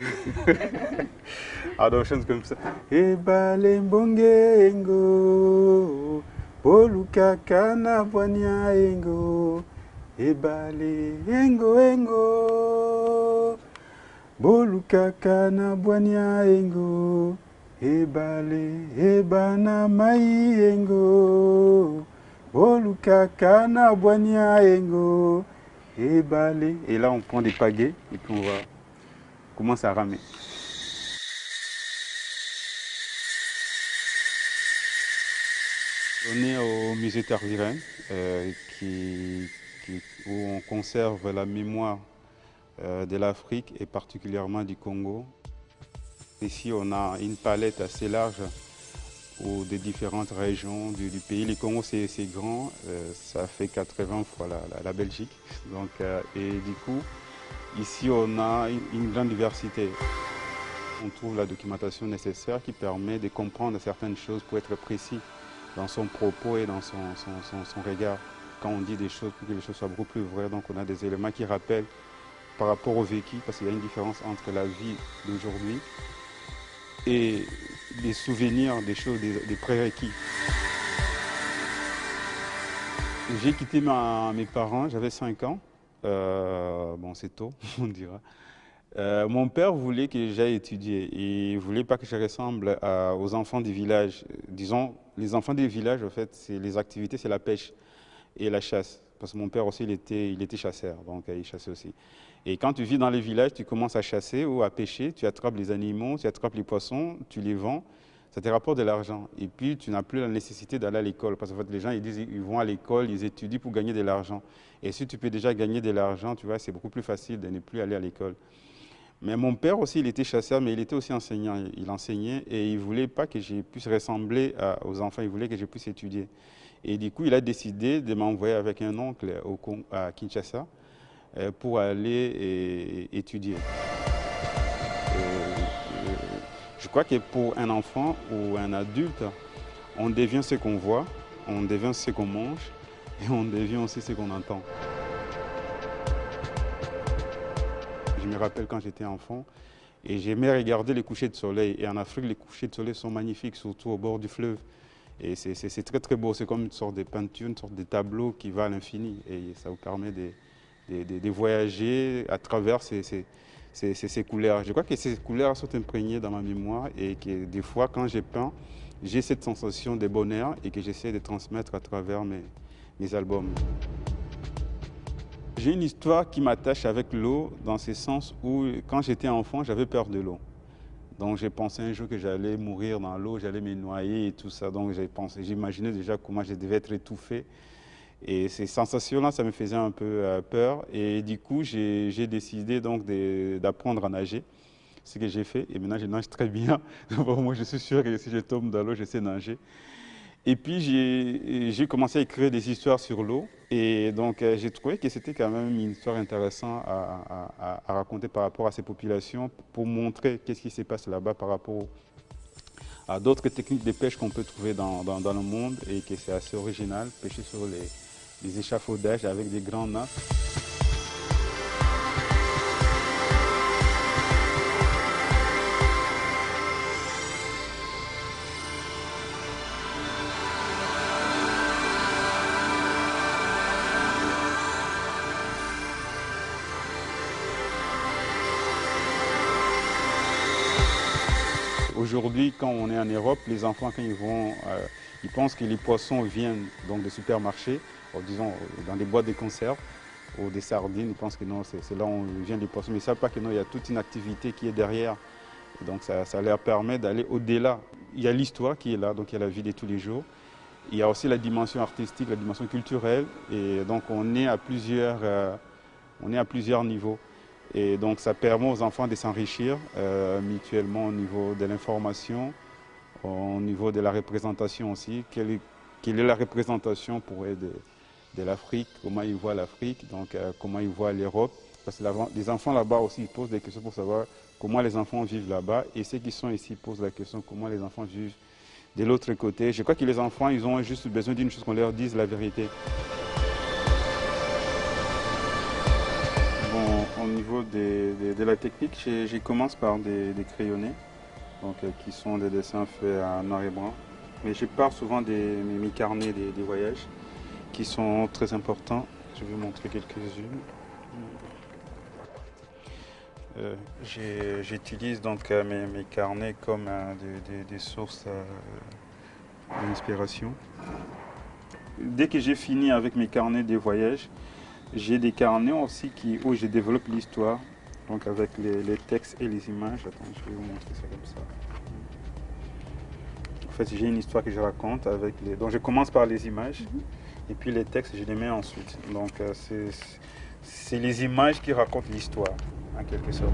Je chante comme ça. Ebale mbongengo, poluka kana bwanya engo. Ebale engo engo, boluka kana bwanya engo. Ebale ebana mai engo, boluka kana bwanya engo. Ebale. Et là, on prend des pagaies et puis on va commencer à ramer. On est au musée Tarviren, euh, qui, où on conserve la mémoire euh, de l'Afrique et particulièrement du Congo. Ici, on a une palette assez large des différentes régions du, pays. Le Congo, c'est grand, euh, ça fait 80 fois la, la- la Belgique. Donc, euh, et du coup, ici, on a une, grande diversité. On trouve la documentation nécessaire qui permet de comprendre certaines choses pour être précis dans son propos et dans son, regard. Quand on dit des choses, pour que les choses soient beaucoup plus vraies, donc on a des éléments qui rappellent par rapport au vécu, parce qu'il y a une différence entre la vie d'aujourd'hui et les souvenirs des choses, des, des prérequis. J'ai quitté mes parents, j'avais 5 ans. Euh, bon, c'est tôt, on dira. Euh, mon père voulait que j'aille étudier il voulait pas que je ressemble aux enfants du village. Disons, les enfants des villages, en fait, les activités, c'est la pêche et la chasse. Parce que mon père aussi, il était, il était chasseur, donc euh, il chassait aussi. Et quand tu vis dans les villages, tu commences à chasser ou à pêcher, tu attrapes les animaux, tu attrapes les poissons, tu les vends, ça te rapporte de l'argent. Et puis, tu n'as plus la nécessité d'aller à l'école. Parce fait, les gens, ils disent, ils vont à l'école, ils étudient pour gagner de l'argent. Et si tu peux déjà gagner de l'argent, tu vois, c'est beaucoup plus facile de ne plus aller à l'école. Mais mon père aussi, il était chasseur, mais il était aussi enseignant. Il enseignait et il ne voulait pas que je puisse ressembler aux enfants, il voulait que je puisse étudier. Et du coup, il a décidé de m'envoyer avec un oncle au à Kinshasa euh, pour aller étudier. Je crois que pour un enfant ou un adulte, on devient ce qu'on voit, on devient ce qu'on mange et on devient aussi ce qu'on entend. Je me rappelle quand j'étais enfant et j'aimais regarder les couchers de soleil. Et en Afrique, les couchers de soleil sont magnifiques, surtout au bord du fleuve. Et c'est- très très beau, c'est comme une sorte de peinture, une sorte de tableau qui va à l'infini. Et ça vous permet de, voyager à travers ces- ces- ces- couleurs. Je crois que ces couleurs sont imprégnées dans ma mémoire et que des fois, quand j'ai peint, j'ai cette sensation de bonheur et que j'essaie de transmettre à travers mes, mes albums. J'ai une histoire qui m'attache avec l'eau dans ce sens où, quand j'étais enfant, j'avais peur de l'eau. Donc j'ai pensé un jour que j'allais mourir dans l'eau, j'allais me noyer et tout ça. Donc j'ai pensé, j'imaginais déjà comment je devais être étouffé. Et ces sensations-là, ça me faisait un peu euh, peur. Et du coup, j'ai décidé donc d'apprendre à nager. Ce que j'ai fait. Et maintenant, je nage très bien. Moi, je suis sûr que si je tombe dans l'eau, je sais nager. Et puis, j'ai commencé à écrire des histoires sur l'eau. Et donc, euh, j'ai trouvé que c'était quand même une histoire intéressante à, raconter par rapport à ces populations pour montrer qu'est-ce qui se passe là-bas par rapport à d'autres techniques de pêche qu'on peut trouver dans le monde et que c'est assez original, pêcher sur les, les échafaudages avec des grands nappes. Aujourd'hui, quand on est en Europe, les enfants, quand ils vont, euh, ils pensent que les poissons viennent donc des supermarchés, disons dans des boîtes de conserve ou des sardines. Ils pensent que non, c'est là où viennent les poissons. Mais ils ne savent pas que non, il y a toute une activité qui est derrière. Donc ça, leur permet d'aller au-delà. Il y a l'histoire qui est là, donc il y a la vie de tous les jours. Il y a aussi la dimension artistique, la dimension culturelle. Et donc on est à plusieurs, euh, on est à plusieurs niveaux. Et donc ça permet aux enfants de s'enrichir euh, mutuellement au niveau de l'information, au niveau de la représentation aussi. Quelle est, la représentation pour eux de, de l'Afrique, comment ils voient l'Afrique, donc euh, comment ils voient l'Europe. Parce que les enfants là-bas aussi posent des questions pour savoir comment les enfants vivent là-bas. Et ceux qui sont ici posent la question comment les enfants vivent de l'autre côté. Je crois que les enfants, ils ont juste besoin d'une chose qu'on leur dise la vérité. Bon, au niveau des, des- de la technique, je commence par des, crayonnés, donc, euh, qui sont des dessins faits en noir et blanc. Mais je pars souvent des mes carnets des, voyages, qui sont très importants. Je vais vous montrer quelques-unes. Euh, j'utilise donc mes, carnets comme des, sources d'inspiration. Dès que j'ai fini avec mes carnets des voyages, j'ai des carnets aussi qui, où je développe l'histoire, donc avec les, textes et les images. Attends, je vais vous montrer ça comme ça. En fait, j'ai une histoire que je raconte avec les. Donc, je commence par les images mhm. Et puis les textes, je les mets ensuite. Donc, euh, c'est les images qui racontent l'histoire, en quelque sorte.